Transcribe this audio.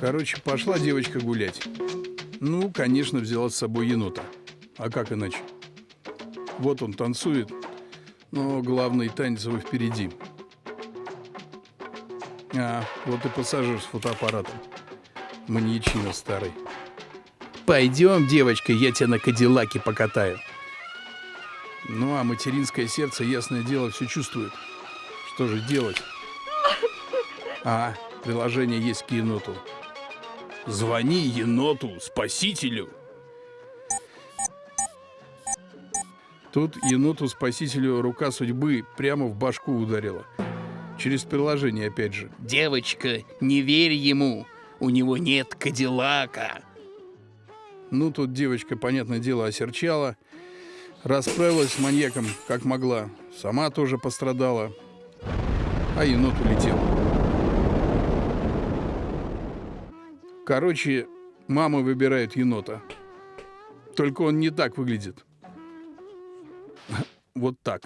Короче, пошла девочка гулять. Ну, конечно, взяла с собой енота. А как иначе? Вот он танцует, но главный танец его впереди. А, вот и пассажир с фотоаппаратом. Маньячина старый. Пойдем, девочка, я тебя на Кадиллаке покатаю. Ну, а материнское сердце, ясное дело, все чувствует. Что же делать? А, приложение есть к еноту. Звони еноту, спасителю. Тут еноту-спасителю рука судьбы прямо в башку ударила. Через приложение опять же. Девочка, не верь ему. У него нет Кадиллака. Ну, тут девочка, понятное дело, осерчала. Расправилась с маньяком, как могла. Сама тоже пострадала. А енот улетел. Короче, мама выбирает енота. Только он не так выглядит. Вот так.